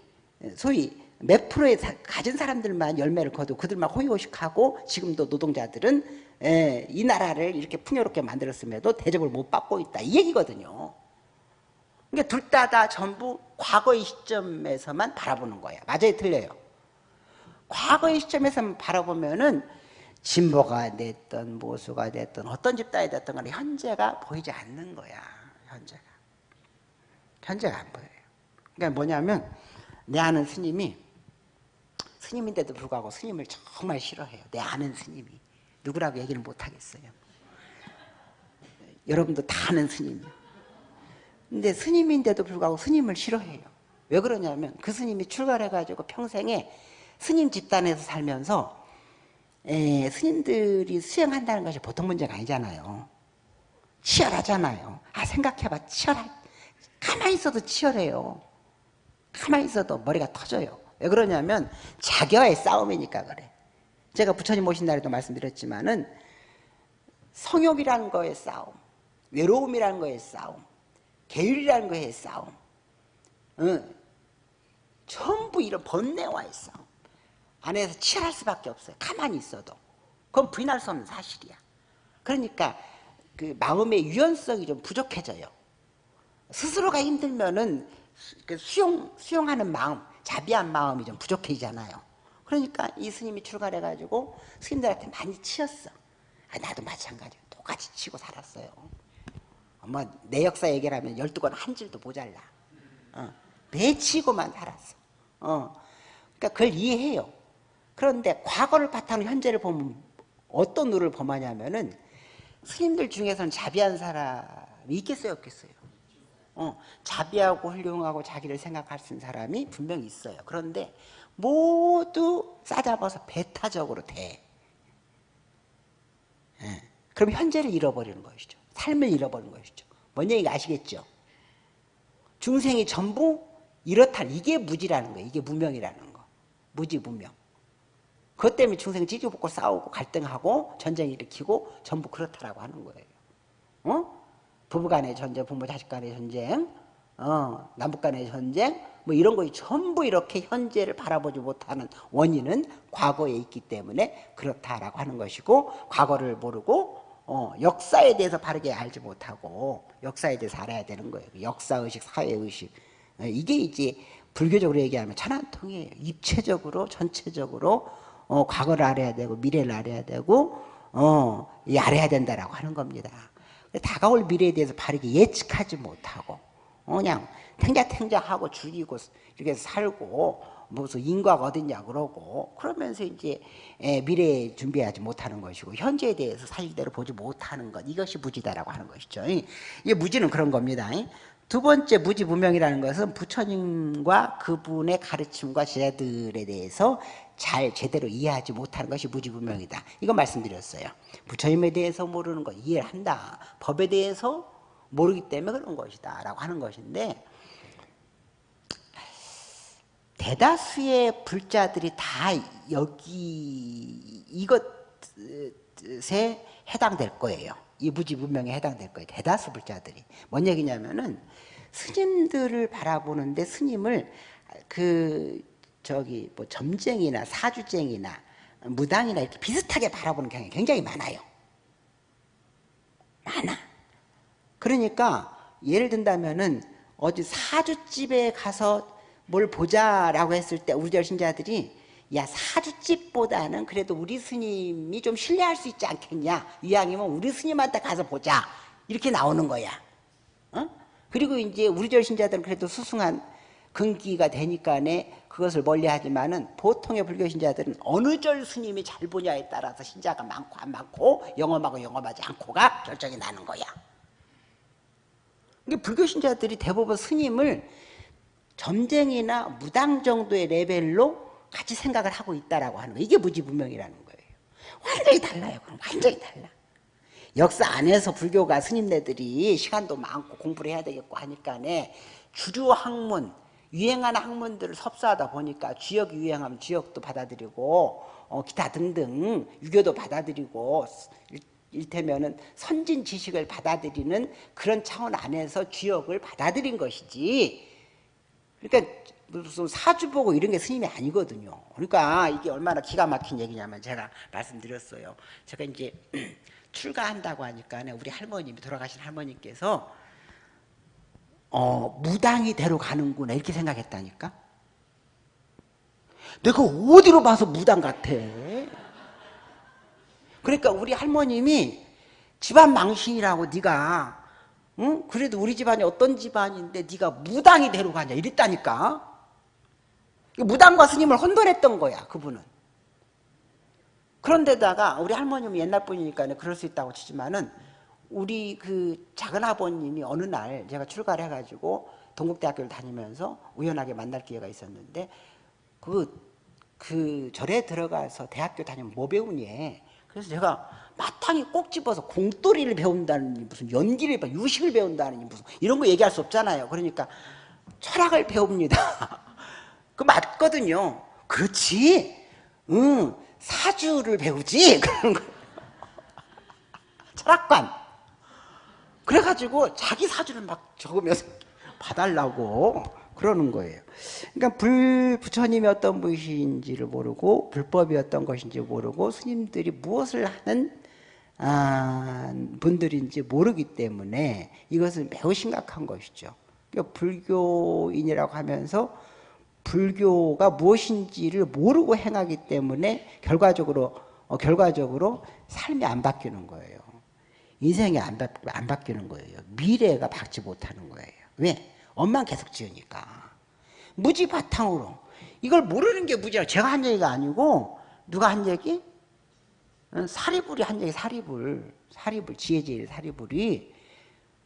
소위 몇 프로의 가진 사람들만 열매를 거두고 그들만 호의호식하고 지금도 노동자들은 에, 이 나라를 이렇게 풍요롭게 만들었음에도 대접을 못 받고 있다. 이 얘기거든요. 그러니까 둘 다 다 전부 과거의 시점에서만 바라보는 거야. 맞아요? 틀려요? 과거의 시점에서만 바라보면은 진보가 됐던 모수가 됐던 어떤 집단이 됐던 간에 현재가 보이지 않는 거야. 현재가. 현재가 안 보여요. 그러니까 뭐냐면 내 아는 스님이 스님인데도 불구하고 스님을 정말 싫어해요. 내 아는 스님이. 누구라고 얘기를 못하겠어요. 여러분도 다 아는 스님이요. 근데 스님인데도 불구하고 스님을 싫어해요. 왜 그러냐면 그 스님이 출가해가지고 평생에 스님 집단에서 살면서 에, 스님들이 수행한다는 것이 보통 문제가 아니잖아요. 치열하잖아요. 아 생각해봐 치열할 가만히 있어도 치열해요. 가만히 있어도 머리가 터져요. 왜 그러냐면 자기와의 싸움이니까 그래. 제가 부처님 오신 날에도 말씀드렸지만은 성욕이라는 거의 싸움, 외로움이라는 거의 싸움, 계율이라는 거의 싸움, 응. 전부 이런 번뇌와의 싸움. 안에서 치열할 수밖에 없어요. 가만히 있어도. 그건 부인할 수 없는 사실이야. 그러니까 그 마음의 유연성이 좀 부족해져요. 스스로가 힘들면은 그 수용, 수용하는 마음, 자비한 마음이 좀 부족해지잖아요. 그러니까 이 스님이 출가해가지고 스님들한테 많이 치였어. 아, 나도 마찬가지로 똑같이 치고 살았어요. 뭐내 역사 얘기하면 12권 한 줄도 모자라. 어, 매 치고만 살았어. 어, 그러니까 그걸 이해해요. 그런데 과거를 바탕으로 현재를 보면 어떤 누를 범하냐면은 스님들 중에서는 자비한 사람이 있겠어요, 없겠어요? 어, 자비하고 훌륭하고 자기를 생각할 수 있는 사람이 분명히 있어요. 그런데 모두 싸잡아서 배타적으로 돼. 예. 그럼 현재를 잃어버리는 것이죠. 삶을 잃어버리는 것이죠. 뭔 얘기가 아시겠죠? 중생이 전부 이렇다. 이게 무지라는 거예요. 이게 무명이라는 거. 무지, 무명. 그것 때문에 중생이 찌지볶고 싸우고 갈등하고 전쟁 일으키고 전부 그렇다라고 하는 거예요. 어? 부부 간의 전쟁, 부모 자식 간의 전쟁, 어, 남북 간의 전쟁, 뭐 이런 거 전부 이렇게 현재를 바라보지 못하는 원인은 과거에 있기 때문에 그렇다라고 하는 것이고 과거를 모르고 어, 역사에 대해서 바르게 알지 못하고 역사에 대해서 알아야 되는 거예요. 역사의식, 사회의식. 어, 이게 이제 불교적으로 얘기하면 천안통이에요. 입체적으로, 전체적으로 어, 과거를 알아야 되고 미래를 알아야 되고 어, 알아야 된다라고 하는 겁니다. 다가올 미래에 대해서 바르게 예측하지 못하고 어, 그냥 탱자탱자하고 죽이고 이렇게 살고 무슨 인과가 어딨냐 그러고 그러면서 이제 미래에 준비하지 못하는 것이고 현재에 대해서 사실대로 보지 못하는 것 이것이 무지다라고 하는 것이죠. 이 무지는 그런 겁니다. 두 번째 무지무명이라는 것은 부처님과 그분의 가르침과 제자들에 대해서 잘 제대로 이해하지 못하는 것이 무지무명이다. 이거 말씀드렸어요. 부처님에 대해서 모르는 것 이해를 한다. 법에 대해서 모르기 때문에 그런 것이다. 라고 하는 것인데 대다수의 불자들이 다 여기 이것에 해당될 거예요. 이 무지무명에 해당될 거예요. 대다수 불자들이. 뭔 얘기냐면은 스님들을 바라보는데 스님을 그 저기 뭐 점쟁이나 사주쟁이나 무당이나 이렇게 비슷하게 바라보는 경향이 굉장히 많아요. 많아. 그러니까 예를 든다면은 어디 사주집에 가서 뭘 보자라고 했을 때 우리 절 신자들이 야 사주집보다는 그래도 우리 스님이 좀 신뢰할 수 있지 않겠냐 이왕이면 우리 스님한테 가서 보자 이렇게 나오는 거야 어? 그리고 이제 우리 절 신자들은 그래도 수승한 근기가 되니까네 그것을 멀리하지만은 보통의 불교 신자들은 어느 절 스님이 잘 보냐에 따라서 신자가 많고 안 많고 영험하고 영험하지 않고가 결정이 나는 거야. 이게 불교 신자들이 대부분 스님을 점쟁이나 무당 정도의 레벨로 같이 생각을 하고 있다라고 하는 거 이게 무지분명이라는 거예요. 완전히 달라요. 그럼 완전히 달라. 역사 안에서 불교가 스님네들이 시간도 많고 공부를 해야 되겠고 하니까네 주류 학문 유행하는 학문들을 섭사하다 보니까 지역 유행하면 지역도 받아들이고 어, 기타 등등 유교도 받아들이고 일테면은 선진 지식을 받아들이는 그런 차원 안에서 지역을 받아들인 것이지 그러니까 무슨 사주 보고 이런 게 스님이 아니거든요. 그러니까 이게 얼마나 기가 막힌 얘기냐면 제가 말씀드렸어요. 제가 이제 출가한다고 하니까 우리 할머님이 돌아가신 할머님께서 어, 무당이 대로 가는구나 이렇게 생각했다니까 내가 어디로 봐서 무당 같아 그러니까 우리 할머님이 집안 망신이라고 네가 응? 그래도 우리 집안이 어떤 집안인데 네가 무당이 대로 가냐 이랬다니까 무당과 스님을 혼돈했던 거야 그분은 그런데다가 우리 할머님은 옛날 분이니까 그럴 수 있다고 치지만은 우리 그 작은 아버님이 어느 날 제가 출가를 해가지고 동국대학교를 다니면서 우연하게 만날 기회가 있었는데 그, 그 절에 들어가서 대학교 다니면 뭐 배우니? 그래서 제가 마땅히 꼭 집어서 공돌이를 배운다느니 무슨 연기를 유식을 배운다느니 무슨 이런 거 얘기할 수 없잖아요. 그러니까 철학을 배웁니다. 그 맞거든요. 그렇지. 응, 사주를 배우지. 그런 거. 철학관. 그래가지고 자기 사주를 막 적으면서 봐달라고 그러는 거예요. 그러니까 불 부처님이 어떤 분이신지를 모르고 불법이 어떤 것인지 모르고 스님들이 무엇을 하는 아, 분들인지 모르기 때문에 이것은 매우 심각한 것이죠. 그러니까 불교인이라고 하면서 불교가 무엇인지를 모르고 행하기 때문에 결과적으로 어, 결과적으로 삶이 안 바뀌는 거예요. 인생이 안, 바, 안 바뀌는 거예요. 미래가 바뀌지 못하는 거예요. 왜? 엄마 계속 지으니까. 무지 바탕으로. 이걸 모르는 게 무지야. 제가 한 얘기가 아니고 누가 한 얘기? 어, 사리불이 한 얘기 사리불. 사리불 지혜제일 사리불이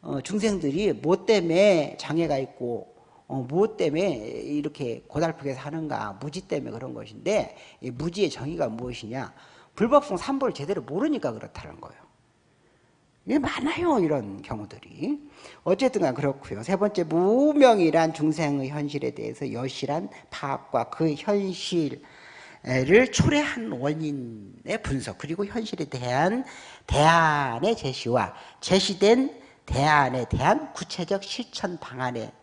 어, 중생들이 뭐 때문에 장애가 있고 어, 무엇 때문에 이렇게 고달프게 사는가 무지 때문에 그런 것인데 무지의 정의가 무엇이냐? 불법성 삼보를 제대로 모르니까 그렇다는 거예요. 이게 많아요 이런 경우들이. 어쨌든 그렇고요. 세 번째 무명이란 중생의 현실에 대해서 여실한 파악과 그 현실에 초래한 원인의 분석 그리고 현실에 대한 대안의 제시와 제시된 대안에 대한 구체적 실천 방안에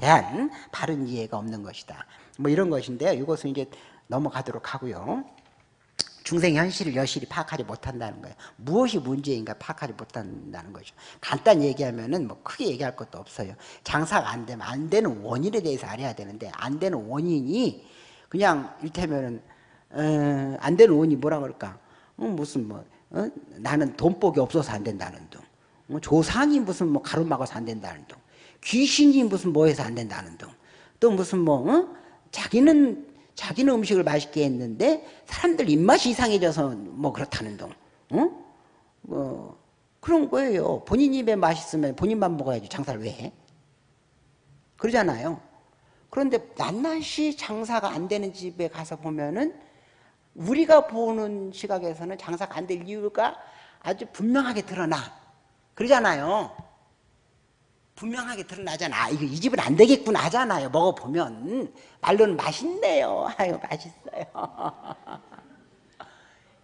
대한 바른 이해가 없는 것이다. 뭐 이런 것인데요. 이것은 이제 넘어가도록 하고요. 중생 현실을 여실히 파악하지 못한다는 거예요. 무엇이 문제인가 파악하지 못한다는 거죠. 간단히 얘기하면은 뭐 크게 얘기할 것도 없어요. 장사가 안 되면 안 되는 원인에 대해서 알아야 되는데 안 되는 원인이 그냥 일테면은 어, 안 되는 원인이 뭐라 그럴까? 어, 무슨 뭐 어? 나는 돈복이 없어서 안 된다는 둥. 어, 조상이 무슨 뭐 가로막아서 안 된다는 둥. 귀신이 무슨 뭐 해서 안 된다는 둥. 또 무슨 뭐 어? 자기는 자기는 음식을 맛있게 했는데 사람들 입맛이 이상해져서 뭐 그렇다는 둥. 어? 뭐 그런 거예요. 본인 입에 맛있으면 본인만 먹어야지 장사를 왜 해? 그러잖아요. 그런데 낱낱이 장사가 안 되는 집에 가서 보면은 우리가 보는 시각에서는 장사가 안 될 이유가 아주 분명하게 드러나. 그러잖아요. 분명하게 드러나잖아. 이거 이 집은 안 되겠구나 하잖아요. 먹어보면. 말로는 맛있네요. 아유, 맛있어요.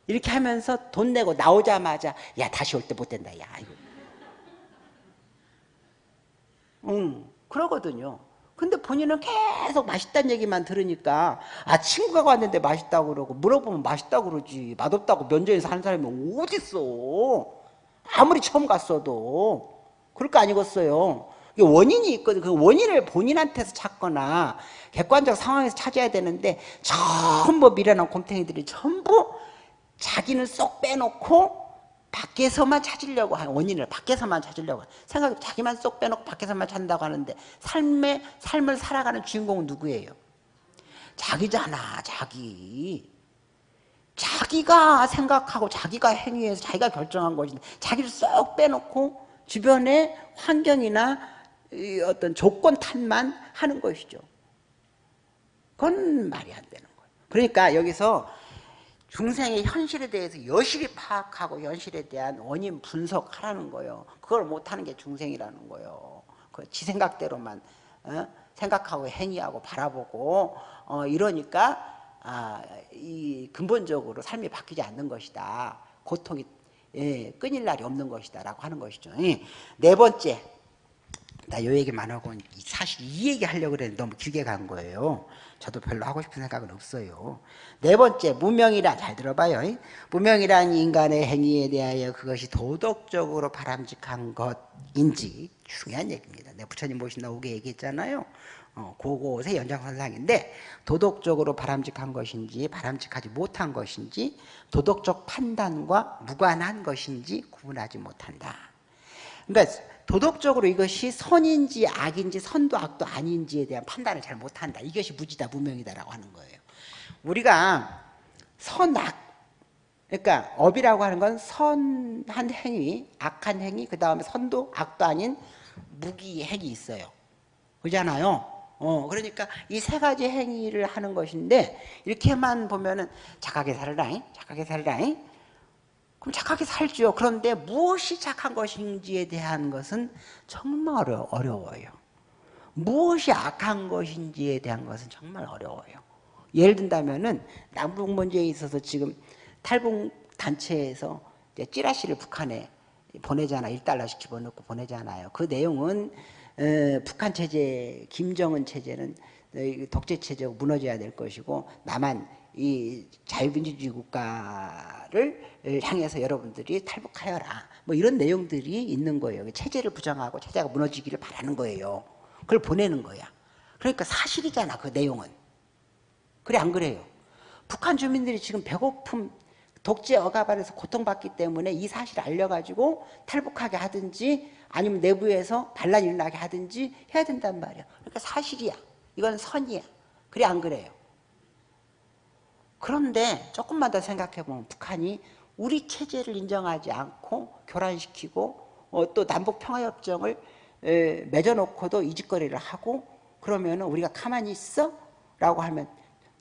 이렇게 하면서 돈 내고 나오자마자, 야, 다시 올 때 못 된다. 야, 이거. 응, 그러거든요. 근데 본인은 계속 맛있다는 얘기만 들으니까 아 친구가 왔는데 맛있다고 그러고 물어보면 맛있다고 그러지 맛없다고 면전에서 하는 사람이 어딨어 아무리 처음 갔어도 그럴 거 아니겠어요. 원인이 있거든. 그 원인을 본인한테서 찾거나 객관적 상황에서 찾아야 되는데 전부 미련한 곰탱이들이 전부 자기는 쏙 빼놓고 밖에서만 찾으려고 하는 원인을 밖에서만 찾으려고 생각 자기만 쏙 빼놓고 밖에서만 찾는다고 하는데 삶의 삶을 살아가는 주인공은 누구예요? 자기잖아 자기. 자기가 생각하고 자기가 행위해서 자기가 결정한 것인데 자기를 쏙 빼놓고 주변의 환경이나 어떤 조건 탓만 하는 것이죠 그건 말이 안 되는 거예요 그러니까 여기서 중생의 현실에 대해서 여실히 파악하고 현실에 대한 원인 분석하라는 거예요. 그걸 못하는 게 중생이라는 거예요. 그 지 생각대로만 어? 생각하고 행위하고 바라보고 어, 이러니까 아, 이 근본적으로 삶이 바뀌지 않는 것이다. 고통이 예, 끊일 날이 없는 것이다 라고 하는 것이죠. 예. 네 번째 나 요 얘기만 하고 사실 이 얘기 하려고 그랬는데 너무 길게 간 거예요. 저도 별로 하고 싶은 생각은 없어요. 네 번째, 무명이란, 잘 들어봐요. 무명이란 인간의 행위에 대하여 그것이 도덕적으로 바람직한 것인지 중요한 얘기입니다. 내 부처님 모신다 오게 얘기했잖아요. 어, 그것의 연장선상인데 도덕적으로 바람직한 것인지 바람직하지 못한 것인지 도덕적 판단과 무관한 것인지 구분하지 못한다. 그러니까 도덕적으로 이것이 선인지 악인지 선도 악도 아닌지에 대한 판단을 잘 못한다. 이것이 무지다 무명이다라고 하는 거예요. 우리가 선악 그러니까 업이라고 하는 건 선한 행위, 악한 행위, 그 다음에 선도 악도 아닌 무기 행위 있어요. 그잖아요. 어, 그러니까 이 세 가지 행위를 하는 것인데 이렇게만 보면은 착하게 살아라, 착하게 살아라. 그럼 착하게 살죠. 그런데 무엇이 착한 것인지에 대한 것은 정말 어려워요. 무엇이 악한 것인지에 대한 것은 정말 어려워요. 예를 든다면은 남북 문제에 있어서 지금 탈북 단체에서 찌라시를 북한에 보내잖아. 1달러씩 집어넣고 보내잖아요. 그 내용은 어, 북한 체제, 김정은 체제는 독재 체제가 무너져야 될 것이고 남한 이 자유민주주의 국가를 향해서 여러분들이 탈북하여라. 뭐 이런 내용들이 있는 거예요. 체제를 부정하고 체제가 무너지기를 바라는 거예요. 그걸 보내는 거야. 그러니까 사실이잖아, 그 내용은. 그래, 안 그래요? 북한 주민들이 지금 배고픔, 독재 억압 안에서 고통받기 때문에 이 사실을 알려가지고 탈북하게 하든지 아니면 내부에서 반란이 일어나게 하든지 해야 된단 말이야. 그러니까 사실이야. 이건 선이야. 그래, 안 그래요? 그런데 조금만 더 생각해보면 북한이 우리 체제를 인정하지 않고 교란시키고 어, 또 남북평화협정을 에, 맺어놓고도 이 짓거리를 하고 그러면 우리가 가만히 있어? 라고 하면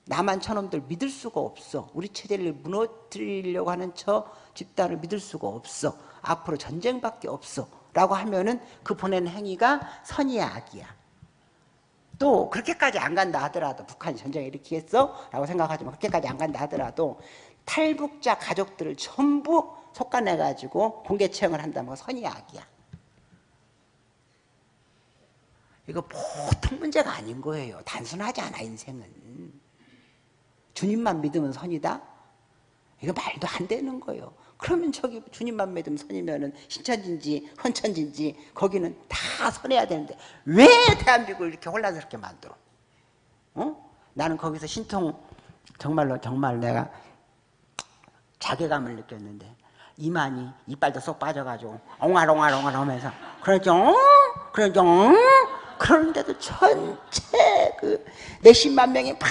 남한 저놈들 믿을 수가 없어 우리 체제를 무너뜨리려고 하는 저 집단을 믿을 수가 없어 앞으로 전쟁밖에 없어 라고 하면은 그 보낸 행위가 선이야 악이야 또 그렇게까지 안 간다 하더라도 북한이 전쟁을 일으키겠어? 라고 생각하지만 그렇게까지 안 간다 하더라도 탈북자 가족들을 전부 속아내가지고 공개 채용을 한다면 선이 악이야. 이거 보통 문제가 아닌 거예요. 단순하지 않아 인생은. 주님만 믿으면 선이다? 이거 말도 안 되는 거예요. 그러면 저기 주님만 믿으면 선이면은 신천진지 헌천진지 거기는 다 선해야 되는데 왜 대한민국을 이렇게 혼란스럽게 만들어? 어? 나는 거기서 신통 정말로 정말 내가 자괴감을 느꼈는데 이만이 이빨도 쏙 빠져가지고 옹알옹알옹알 하면서 그러죠 그러죠 그러는데도 전체 그 몇십만 명이 막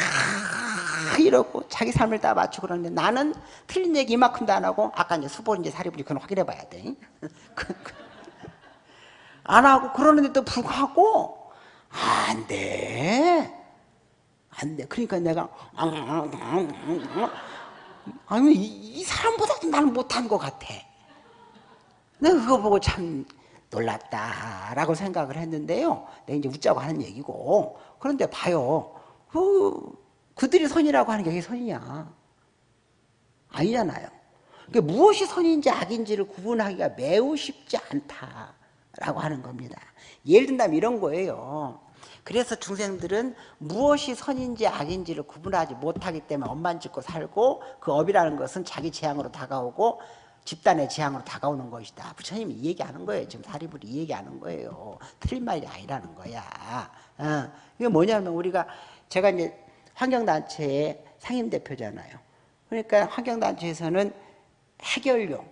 이 자기 삶을 다 맞추고 그러는데 나는 틀린 얘기 이만큼도 안 하고 아까 이제 수보인지 사리부리 그건 확인해 봐야 돼. 그, 그. 안 하고 그러는데도 불구하고 안 돼. 안 돼. 그러니까 내가 아니 이, 이 사람보다도 나는 못한 것 같아. 내가 그거 보고 참 놀랐다라고 생각을 했는데요. 내가 이제 웃자고 하는 얘기고. 그런데 봐요. 그 그들이 선이라고 하는 게 그게 선이냐? 아니잖아요. 그러니까 무엇이 선인지 악인지를 구분하기가 매우 쉽지 않다라고 하는 겁니다. 예를 든다면 이런 거예요. 그래서 중생들은 무엇이 선인지 악인지를 구분하지 못하기 때문에 엄만 짓고 살고 그 업이라는 것은 자기 재앙으로 다가오고 집단의 재앙으로 다가오는 것이다. 부처님이 이 얘기하는 거예요. 지금 사리불이 이 얘기하는 거예요. 틀린 말이 아니라는 거야. 어. 이게 뭐냐면 우리가 제가 이제 환경단체의 상임대표잖아요. 그러니까 환경단체에서는 핵연료,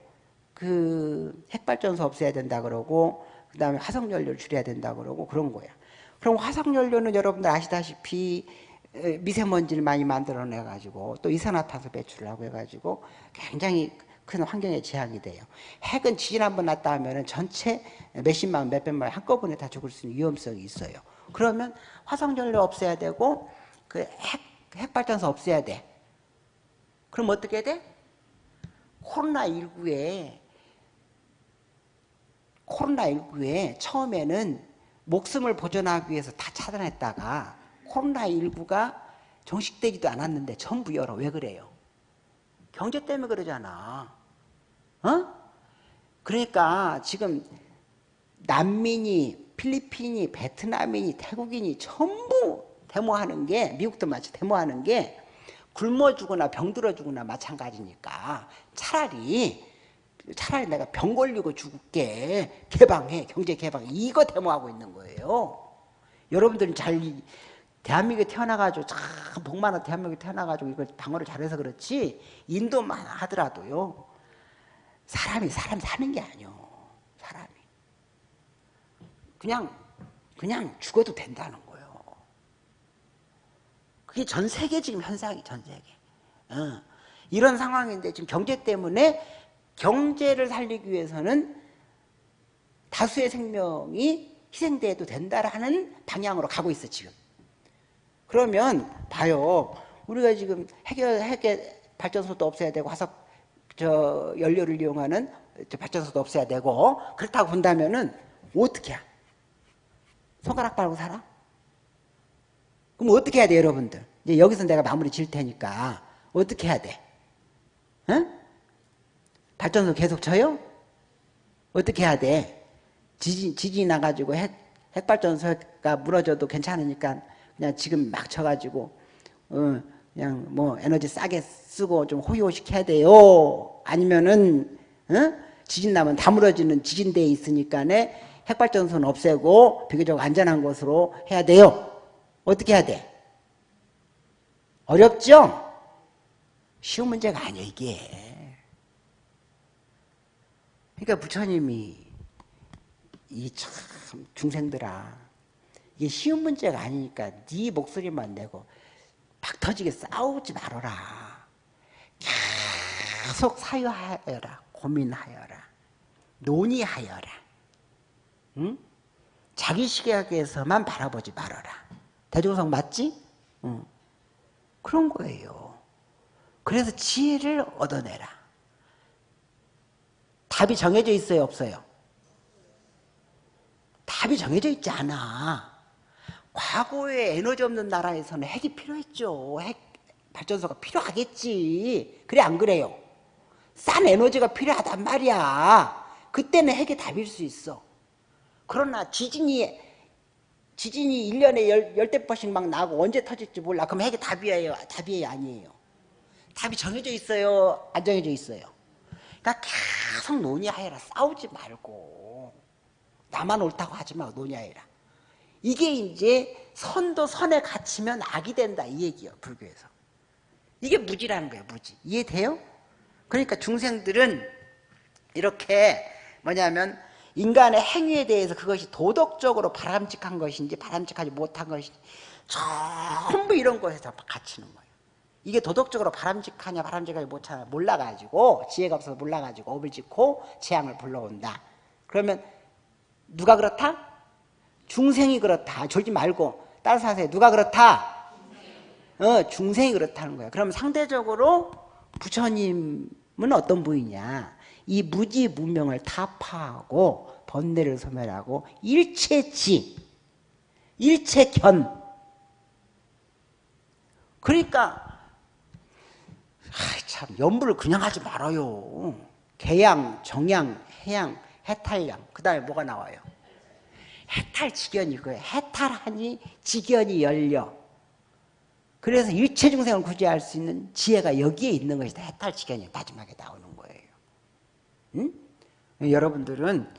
그 핵발전소 없애야 된다 그러고 그 다음에 화석연료를 줄여야 된다 그러고 그런 거야. 그럼 화석연료는 여러분들 아시다시피 미세먼지를 많이 만들어내 가지고 또 이산화탄소 배출을 하고 해가지고 굉장히 큰 환경에 재앙이 돼요. 핵은 지진 한 번 났다 하면 전체 몇십만 몇백만 한꺼번에 다 죽을 수 있는 위험성이 있어요. 그러면 화석연료 없애야 되고 그 핵, 핵발전소 없애야 돼. 그럼 어떻게 돼? 코로나19에 코로나19에 처음에는 목숨을 보존하기 위해서 다 차단했다가 코로나19가 종식되지도 않았는데 전부 열어. 왜 그래요? 경제 때문에 그러잖아. 어? 그러니까 지금 난민이, 필리핀이, 베트남인이, 태국인이 전부 데모하는 게 미국도 마치 데모하는 게 굶어 죽거나 병들어 죽거나 마찬가지니까 차라리 차라리 내가 병 걸리고 죽게 개방해 경제 개방 이거 데모하고 있는 거예요. 여러분들은 잘 대한민국에 태어나가지고 참복 많아 대한민국에 태어나가지고 이걸 방어를 잘해서 그렇지 인도만 하더라도요 사람이 사람 사는 게 아니요 사람이 그냥 그냥 죽어도 된다는 거. 그게 전 세계 지금 현상이 전 세계. 어. 이런 상황인데 지금 경제 때문에 경제를 살리기 위해서는 다수의 생명이 희생돼도 된다라는 방향으로 가고 있어 지금. 그러면 봐요. 우리가 지금 핵 핵의 발전소도 없애야 되고 화석 저 연료를 이용하는 발전소도 없애야 되고 그렇다고 본다면은 어떻게 해? 손가락 빨고 살아? 그럼 어떻게 해야 돼 여러분들? 이제 여기서 내가 마무리 질 테니까 어떻게 해야 돼? 응? 발전소 계속 쳐요? 어떻게 해야 돼? 지진, 지진이 나가지고 핵, 핵발전소가 무너져도 괜찮으니까 그냥 지금 막 쳐가지고 어, 그냥 뭐 에너지 싸게 쓰고 좀 호요식 해야 돼요. 아니면은 어? 지진 나면 다 무너지는 지진대에 있으니까 핵발전소는 없애고 비교적 안전한 곳으로 해야 돼요. 어떻게 해야 돼? 어렵죠? 쉬운 문제가 아니야 이게. 그러니까 부처님이 이 참 중생들아 이게 쉬운 문제가 아니니까 네 목소리만 내고 박 터지게 싸우지 말아라. 계속 사유하여라. 고민하여라. 논의하여라. 응? 자기 시각에서만 바라보지 말아라. 대종성 맞지? 응. 그런 거예요. 그래서 지혜를 얻어내라. 답이 정해져 있어요? 없어요? 답이 정해져 있지 않아. 과거에 에너지 없는 나라에서는 핵이 필요했죠. 핵 발전소가 필요하겠지. 그래 안 그래요? 싼 에너지가 필요하단 말이야. 그때는 핵이 답일 수 있어. 그러나 지진이 지진이 1년에 열, 열대 번씩 막 나고 언제 터질지 몰라. 그럼 핵이 답이에요? 답이에요? 아니에요? 답이 정해져 있어요? 안 정해져 있어요? 그러니까 계속 논의하여라. 싸우지 말고. 나만 옳다고 하지 말고 논의하여라. 이게 이제 선도 선에 갇히면 악이 된다 이 얘기예요. 불교에서. 이게 무지라는 거예요. 무지. 이해돼요? 그러니까 중생들은 이렇게 뭐냐면 인간의 행위에 대해서 그것이 도덕적으로 바람직한 것인지 바람직하지 못한 것인지 전부 이런 것에서 갇히는 거예요. 이게 도덕적으로 바람직하냐 바람직하지 못하냐 몰라가지고 지혜가 없어서 몰라가지고 업을 짓고 재앙을 불러온다. 그러면 누가 그렇다? 중생이 그렇다. 졸지 말고 따라서 하세요. 누가 그렇다? 어, 중생이 그렇다는 거예요. 그럼 상대적으로 부처님은 어떤 분이냐? 이 무지 무명을 타파하고 번뇌를 소멸하고 일체지, 일체견. 그러니까 참 연불을 그냥 하지 말아요. 개양, 정양, 해양, 해탈양. 그 다음에 뭐가 나와요? 해탈지견이 그거예요. 해탈하니 지견이 열려. 그래서 일체 중생을 구제할 수 있는 지혜가 여기에 있는 것이다. 해탈지견이 마지막에 나오는. 응? 여러분들은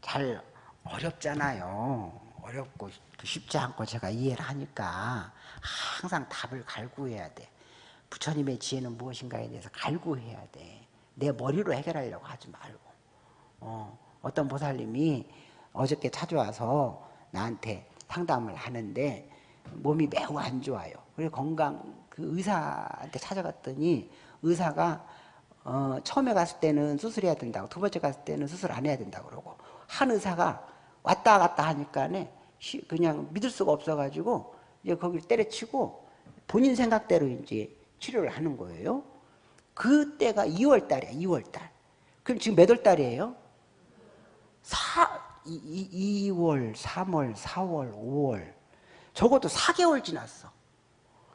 잘 어렵잖아요. 어렵고 쉽지 않고 제가 이해를 하니까 항상 답을 갈구해야 돼. 부처님의 지혜는 무엇인가에 대해서 갈구해야 돼. 내 머리로 해결하려고 하지 말고. 어, 어떤 보살님이 어저께 찾아와서 나한테 상담을 하는데 몸이 매우 안 좋아요. 그래서 건강 그 의사한테 찾아갔더니 의사가 어, 처음에 갔을 때는 수술해야 된다고 두 번째 갔을 때는 수술 안 해야 된다고 그러고 한 의사가 왔다 갔다 하니까 그냥 믿을 수가 없어가지고 이제 거기를 때려치고 본인 생각대로 이제 치료를 하는 거예요. 그때가 2월 달이야, 2월 달. 그럼 지금 몇 월 달이에요? 4, 2, 2월, 3월, 4월, 5월. 적어도 4개월 지났어.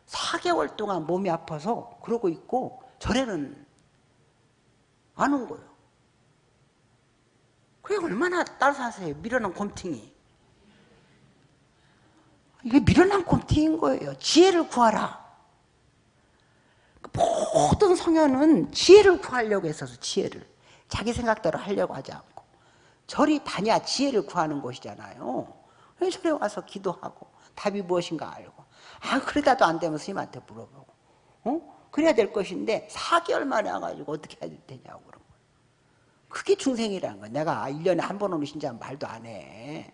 4개월 동안 몸이 아파서 그러고 있고 절에는 안온 거예요. 그게 얼마나 따사세요. 미련한 곰팅이. 이게 미련한 곰팅인 거예요. 지혜를 구하라. 모든 성현은 지혜를 구하려고 했어서 지혜를 자기 생각대로 하려고 하지 않고 절이 다냐 지혜를 구하는 곳이잖아요 절에 와서 기도하고 답이 무엇인가 알고 아 그러다도 안 되면 스님한테 물어보고 어? 그래야 될 것인데 4개월 만에 와가지고 어떻게 해야 되냐고 그런 거예요 그게 중생이라는 거야 내가 1년에 한 번 오는 신자 말도 안 해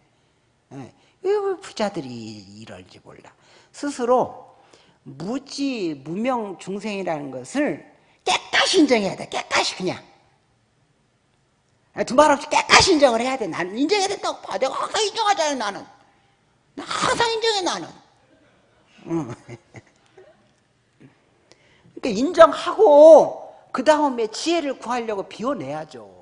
예. 왜 부자들이 이럴지 몰라 스스로 무지 무명 중생이라는 것을 깨끗이 인정해야 돼. 깨끗이 그냥. 두말 없이 깨끗이 인정을 해야 돼. 나는 인정해야 된다고 봐. 내가 항상 인정하잖아 나는. 나 항상 인정해 나는. 응. 그러니까 인정하고 그 다음에 지혜를 구하려고 비워내야죠.